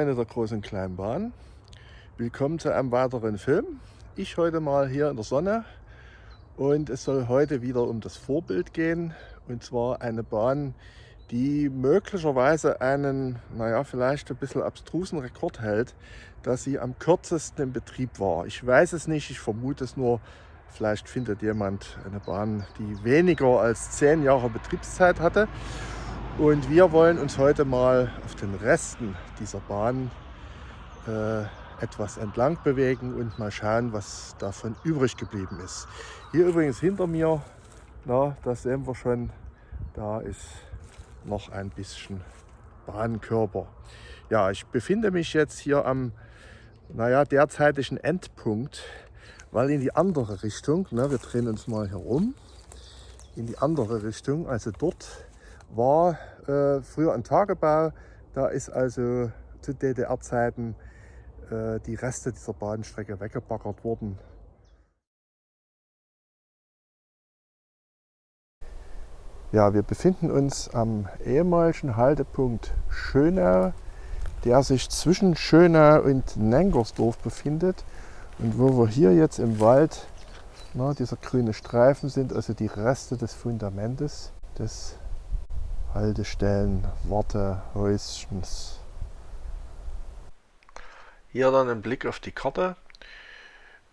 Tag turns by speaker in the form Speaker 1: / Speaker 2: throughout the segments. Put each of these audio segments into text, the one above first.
Speaker 1: Freunde der großen Kleinbahn, willkommen zu einem weiteren Film. Ich heute mal hier in der Sonne und es soll heute wieder um das Vorbild gehen und zwar eine Bahn, die möglicherweise einen, naja, vielleicht ein bisschen abstrusen Rekord hält, dass sie am kürzesten im Betrieb war. Ich weiß es nicht, ich vermute es nur, vielleicht findet jemand eine Bahn, die weniger als zehn Jahre Betriebszeit hatte. Und wir wollen uns heute mal auf den Resten dieser Bahn äh, etwas entlang bewegen und mal schauen, was davon übrig geblieben ist. Hier übrigens hinter mir, na, das sehen wir schon, da ist noch ein bisschen Bahnkörper. Ja, ich befinde mich jetzt hier am naja, derzeitigen Endpunkt, weil in die andere Richtung, na, wir drehen uns mal herum, in die andere Richtung, also dort war äh, früher ein Tagebau. Da ist also zu DDR-Zeiten äh, die Reste dieser Bahnstrecke weggebaggert worden. Ja, wir befinden uns am ehemaligen Haltepunkt Schönau, der sich zwischen Schönau und Nengersdorf befindet und wo wir hier jetzt im Wald, na, dieser grüne Streifen sind, also die Reste des Fundamentes des Haltestellen, Wartehäuschens. Hier dann ein Blick auf die Karte.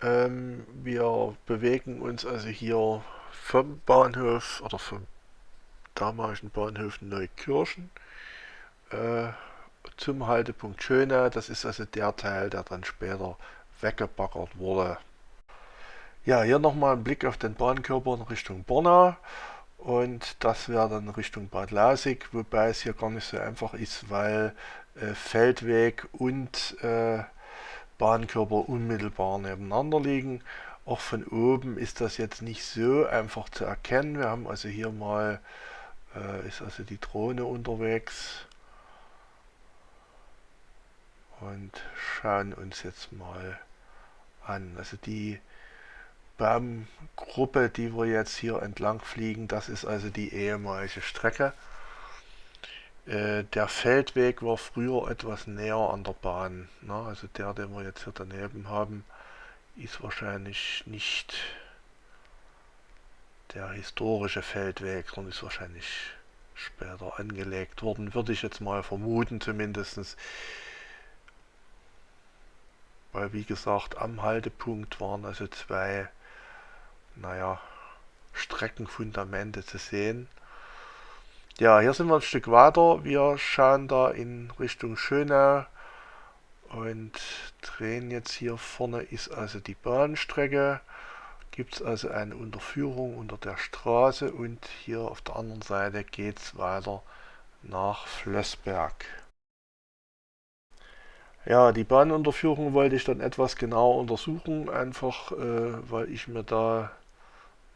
Speaker 1: Ähm, wir bewegen uns also hier vom Bahnhof oder vom damaligen Bahnhof Neukirchen äh, zum Haltepunkt Schöne. Das ist also der Teil, der dann später weggebaggert wurde. Ja, hier nochmal ein Blick auf den Bahnkörper in Richtung Borna und das wäre dann Richtung Bad Lausig, wobei es hier gar nicht so einfach ist, weil äh, Feldweg und äh, Bahnkörper unmittelbar nebeneinander liegen. Auch von oben ist das jetzt nicht so einfach zu erkennen. Wir haben also hier mal, äh, ist also die Drohne unterwegs und schauen uns jetzt mal an. Also die Baumgruppe, die wir jetzt hier entlang fliegen, das ist also die ehemalige Strecke. Äh, der Feldweg war früher etwas näher an der Bahn. Ne? Also der, den wir jetzt hier daneben haben, ist wahrscheinlich nicht der historische Feldweg, sondern ist wahrscheinlich später angelegt worden, würde ich jetzt mal vermuten zumindest. Weil wie gesagt, am Haltepunkt waren also zwei naja, Streckenfundamente zu sehen. Ja, hier sind wir ein Stück weiter. Wir schauen da in Richtung Schönau und drehen jetzt hier vorne ist also die Bahnstrecke. Gibt es also eine Unterführung unter der Straße und hier auf der anderen Seite geht es weiter nach Flössberg. Ja, die Bahnunterführung wollte ich dann etwas genauer untersuchen, einfach äh, weil ich mir da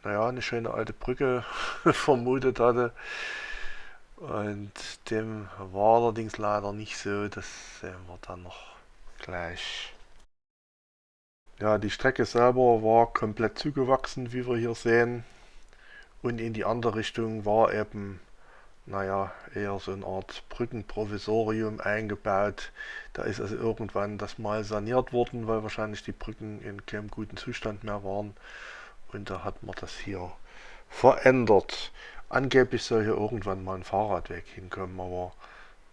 Speaker 1: naja, eine schöne alte Brücke vermutet hatte. Und dem war allerdings leider nicht so, das sehen wir dann noch gleich. Ja, die Strecke selber war komplett zugewachsen, wie wir hier sehen. Und in die andere Richtung war eben, naja, eher so eine Art Brückenprovisorium eingebaut. Da ist also irgendwann das mal saniert worden, weil wahrscheinlich die Brücken in keinem guten Zustand mehr waren. Und da hat man das hier verändert. Angeblich soll hier irgendwann mal ein Fahrradweg hinkommen, aber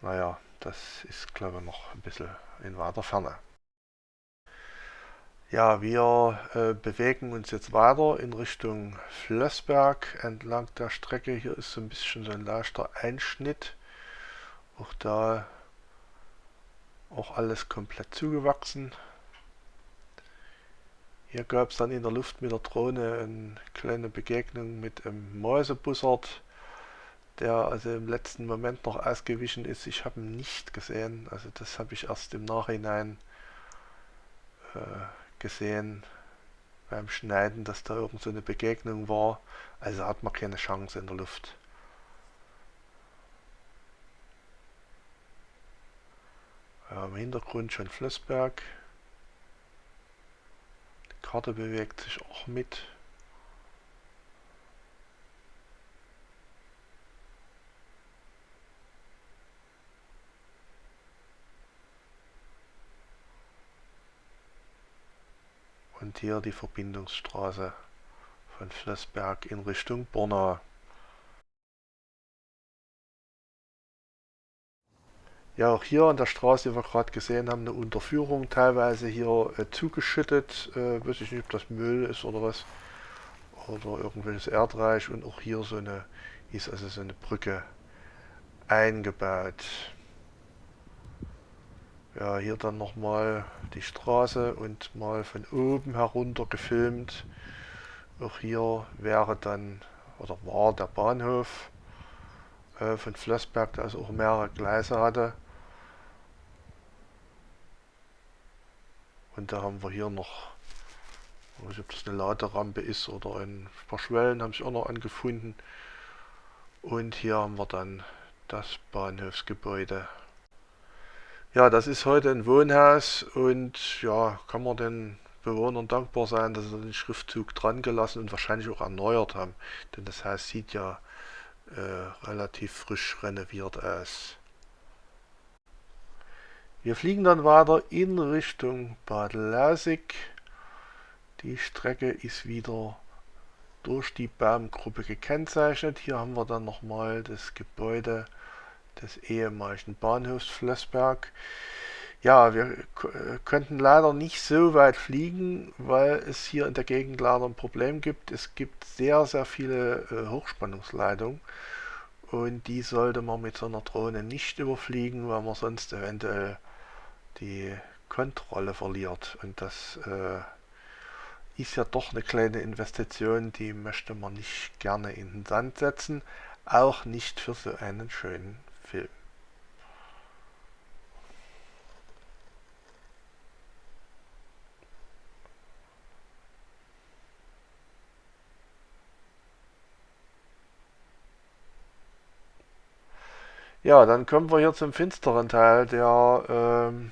Speaker 1: naja, das ist glaube ich noch ein bisschen in weiter Ferne. Ja, wir äh, bewegen uns jetzt weiter in Richtung Flössberg entlang der Strecke. Hier ist so ein bisschen so ein leichter Einschnitt. Auch da auch alles komplett zugewachsen. Hier gab es dann in der Luft mit der Drohne eine kleine Begegnung mit einem Mäusebussard, der also im letzten Moment noch ausgewichen ist. Ich habe ihn nicht gesehen, also das habe ich erst im Nachhinein äh, gesehen beim Schneiden, dass da irgend so eine Begegnung war. Also hat man keine Chance in der Luft. Ja, Im Hintergrund schon Flussberg. Karte bewegt sich auch mit. Und hier die Verbindungsstraße von Flossberg in Richtung Bornau. Ja, auch hier an der Straße, die wir gerade gesehen haben, eine Unterführung, teilweise hier äh, zugeschüttet, äh, weiß ich nicht, ob das Müll ist oder was, oder irgendwelches Erdreich und auch hier so eine, ist also so eine Brücke eingebaut. Ja, hier dann nochmal die Straße und mal von oben herunter gefilmt. Auch hier wäre dann, oder war der Bahnhof äh, von Flossberg, der also auch mehrere Gleise hatte. Und da haben wir hier noch, ich weiß nicht, ob das eine Laderampe ist oder ein paar Schwellen haben sich auch noch angefunden. Und hier haben wir dann das Bahnhofsgebäude. Ja, das ist heute ein Wohnhaus und ja, kann man den Bewohnern dankbar sein, dass sie den Schriftzug dran gelassen und wahrscheinlich auch erneuert haben. Denn das Haus sieht ja äh, relativ frisch renoviert aus. Wir fliegen dann weiter in Richtung Bad Lausig. Die Strecke ist wieder durch die Baumgruppe gekennzeichnet. Hier haben wir dann nochmal das Gebäude des ehemaligen Bahnhofs Flossberg. Ja, wir könnten leider nicht so weit fliegen, weil es hier in der Gegend leider ein Problem gibt. Es gibt sehr, sehr viele äh, Hochspannungsleitungen und die sollte man mit so einer Drohne nicht überfliegen, weil man sonst eventuell die Kontrolle verliert. Und das äh, ist ja doch eine kleine Investition, die möchte man nicht gerne in den Sand setzen, auch nicht für so einen schönen Film. Ja, dann kommen wir hier zum finsteren Teil der ähm,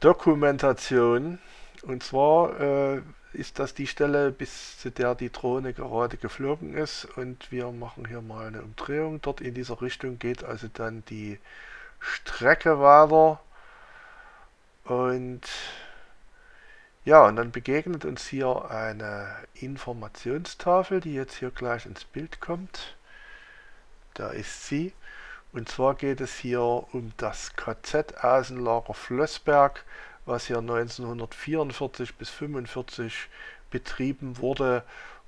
Speaker 1: Dokumentation. Und zwar äh, ist das die Stelle, bis zu der die Drohne gerade geflogen ist. Und wir machen hier mal eine Umdrehung. Dort in dieser Richtung geht also dann die Strecke weiter. Und ja, und dann begegnet uns hier eine Informationstafel, die jetzt hier gleich ins Bild kommt. Da ist sie. Und zwar geht es hier um das KZ-Außenlager Flossberg, was hier 1944 bis 1945 betrieben wurde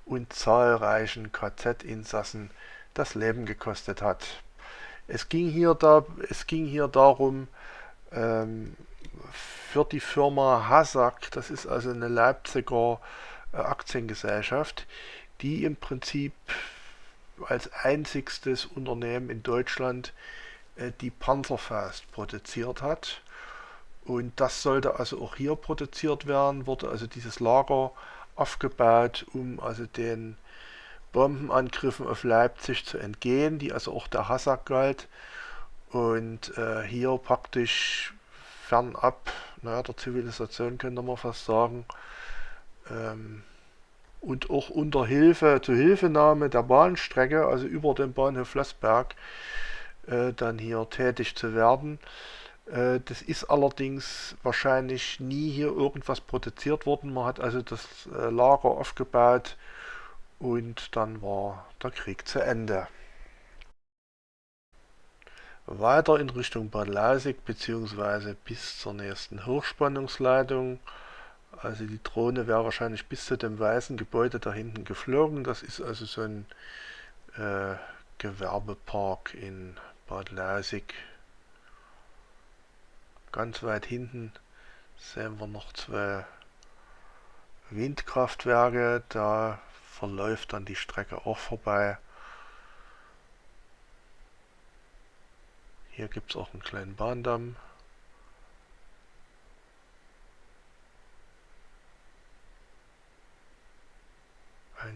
Speaker 1: und zahlreichen KZ-Insassen das Leben gekostet hat. Es ging hier, da, es ging hier darum, ähm, für die Firma Hassack, das ist also eine Leipziger äh, Aktiengesellschaft, die im Prinzip als einzigstes Unternehmen in Deutschland äh, die Panzerfaust produziert hat. Und das sollte also auch hier produziert werden, wurde also dieses Lager aufgebaut, um also den Bombenangriffen auf Leipzig zu entgehen, die also auch der Hassack galt. Und äh, hier praktisch fernab naja, der Zivilisation könnte man fast sagen, ähm, und auch unter Hilfe, zur Hilfenahme der Bahnstrecke, also über den Bahnhof Flossberg, äh, dann hier tätig zu werden. Äh, das ist allerdings wahrscheinlich nie hier irgendwas produziert worden. Man hat also das äh, Lager aufgebaut und dann war der Krieg zu Ende. Weiter in Richtung Bad Lausig bzw. bis zur nächsten Hochspannungsleitung also die Drohne wäre wahrscheinlich bis zu dem weißen Gebäude da hinten geflogen. Das ist also so ein äh, Gewerbepark in Bad Lausig. Ganz weit hinten sehen wir noch zwei Windkraftwerke. Da verläuft dann die Strecke auch vorbei. Hier gibt es auch einen kleinen Bahndamm.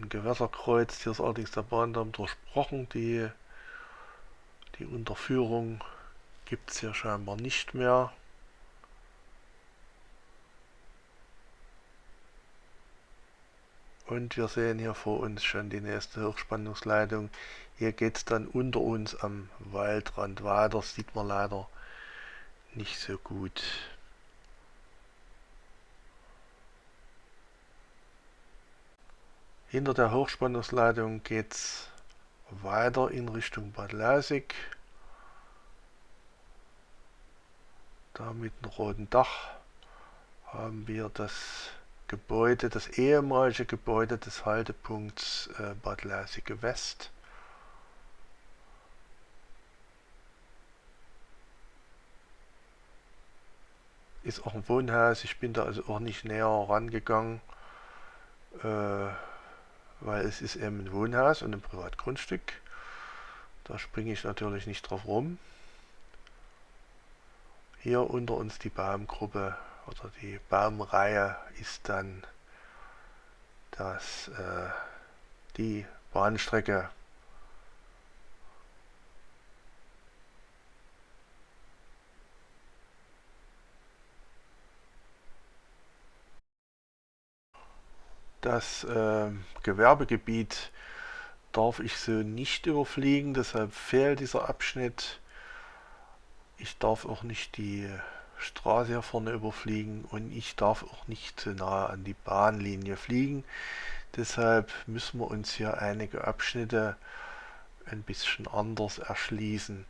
Speaker 1: Ein Gewässerkreuz. Hier ist allerdings der Bahndamm durchbrochen. Die, die Unterführung gibt es hier scheinbar nicht mehr. Und wir sehen hier vor uns schon die nächste Hochspannungsleitung. Hier geht es dann unter uns am Waldrand weiter. Das sieht man leider nicht so gut. Hinter der Hochspannungsleitung geht es weiter in Richtung Bad Lausig. Da mit dem roten Dach haben wir das Gebäude, das ehemalige Gebäude des Haltepunkts äh, Bad Lausig West. Ist auch ein Wohnhaus, ich bin da also auch nicht näher rangegangen. Äh, weil es ist eben ein Wohnhaus und ein Privatgrundstück. Da springe ich natürlich nicht drauf rum. Hier unter uns die Baumgruppe oder die Baumreihe ist dann das, äh, die Bahnstrecke Das äh, Gewerbegebiet darf ich so nicht überfliegen, deshalb fehlt dieser Abschnitt. Ich darf auch nicht die Straße hier vorne überfliegen und ich darf auch nicht zu nahe an die Bahnlinie fliegen. Deshalb müssen wir uns hier einige Abschnitte ein bisschen anders erschließen.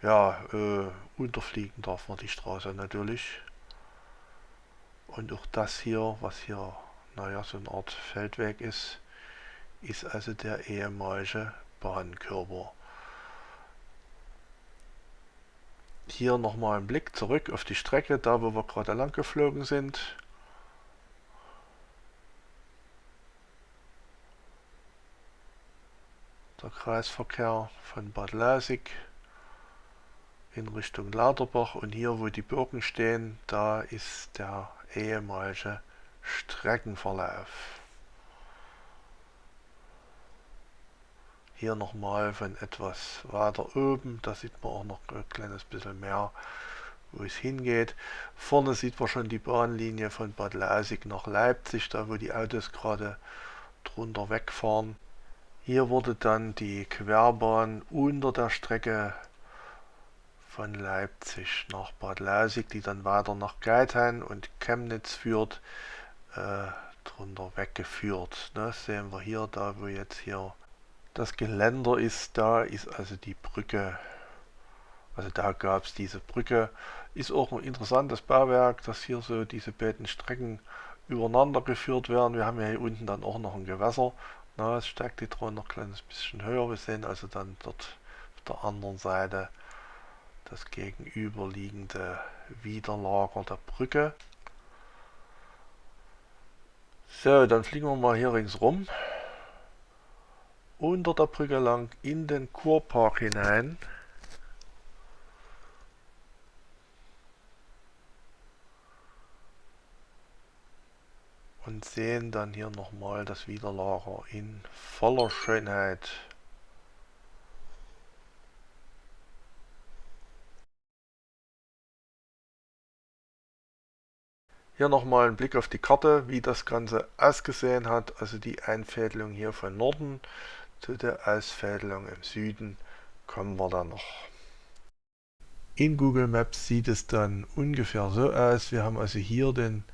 Speaker 1: Ja, äh, unterfliegen darf man die Straße natürlich. Und auch das hier, was hier naja, so eine Art Feldweg ist, ist also der ehemalige Bahnkörper. Hier nochmal ein Blick zurück auf die Strecke, da wo wir gerade lang geflogen sind. Der Kreisverkehr von Bad Lausig in Richtung Lauterbach und hier wo die Birken stehen, da ist der ehemalige Streckenverlauf. Hier nochmal von etwas weiter oben, da sieht man auch noch ein kleines bisschen mehr, wo es hingeht. Vorne sieht man schon die Bahnlinie von Bad Lausig nach Leipzig, da wo die Autos gerade drunter wegfahren. Hier wurde dann die Querbahn unter der Strecke von Leipzig nach Bad Lausig, die dann weiter nach Geithain und Chemnitz führt, äh, drunter weggeführt. Ne? Sehen wir hier, da wo jetzt hier das Geländer ist, da ist also die Brücke. Also da gab es diese Brücke. Ist auch ein interessantes Bauwerk, dass hier so diese beiden Strecken übereinander geführt werden. Wir haben ja hier unten dann auch noch ein Gewässer. Na, es steigt die Drohne noch ein kleines bisschen höher. Wir sehen also dann dort auf der anderen Seite das gegenüberliegende Widerlager der Brücke. So, dann fliegen wir mal hier ringsrum. Unter der Brücke lang in den Kurpark hinein. Und sehen dann hier nochmal das Widerlager in voller Schönheit. Hier nochmal ein Blick auf die Karte, wie das Ganze ausgesehen hat. Also die Einfädelung hier von Norden zu der Ausfädelung im Süden kommen wir dann noch. In Google Maps sieht es dann ungefähr so aus. Wir haben also hier den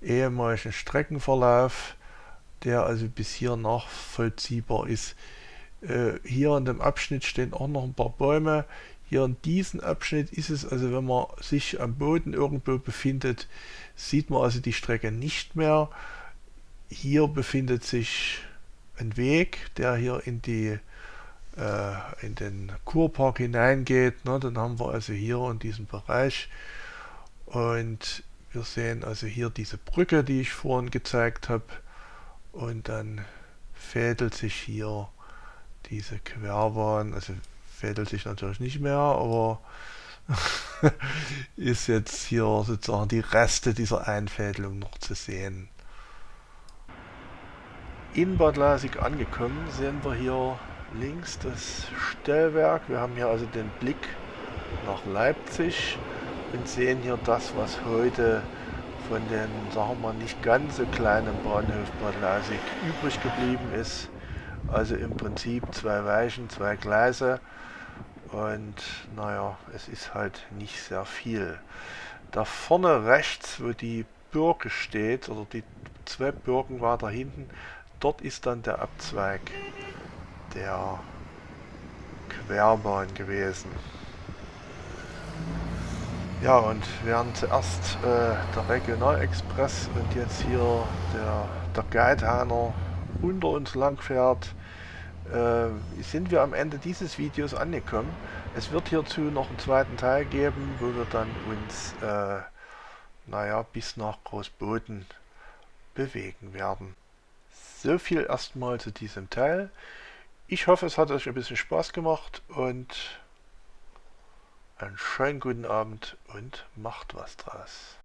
Speaker 1: ehemaligen Streckenverlauf, der also bis hier nachvollziehbar ist. Äh, hier an dem Abschnitt stehen auch noch ein paar Bäume. Hier in diesem Abschnitt ist es also, wenn man sich am Boden irgendwo befindet, sieht man also die Strecke nicht mehr. Hier befindet sich ein Weg, der hier in die äh, in den Kurpark hineingeht. Ne? Dann haben wir also hier in diesem Bereich und wir sehen also hier diese Brücke, die ich vorhin gezeigt habe und dann fädelt sich hier diese Querbahn, also fädelt sich natürlich nicht mehr, aber ist jetzt hier sozusagen die Reste dieser Einfädelung noch zu sehen. In Bad Lasig angekommen sehen wir hier links das Stellwerk. Wir haben hier also den Blick nach Leipzig und sehen hier das, was heute von den, sagen wir mal, nicht ganz so kleinen Bahnhof Bad Lasig übrig geblieben ist. Also im Prinzip zwei Weichen, zwei Gleise und naja, es ist halt nicht sehr viel. Da vorne rechts, wo die Birke steht, oder die zwei Birken weiter hinten, dort ist dann der Abzweig der Querbahn gewesen. Ja, und während zuerst äh, der Regionalexpress und jetzt hier der, der Geithahner unter uns lang fährt, äh, sind wir am Ende dieses Videos angekommen. Es wird hierzu noch einen zweiten Teil geben, wo wir dann uns, äh, naja, bis nach Großboden bewegen werden. So viel erstmal zu diesem Teil. Ich hoffe, es hat euch ein bisschen Spaß gemacht und einen schönen guten Abend und macht was draus.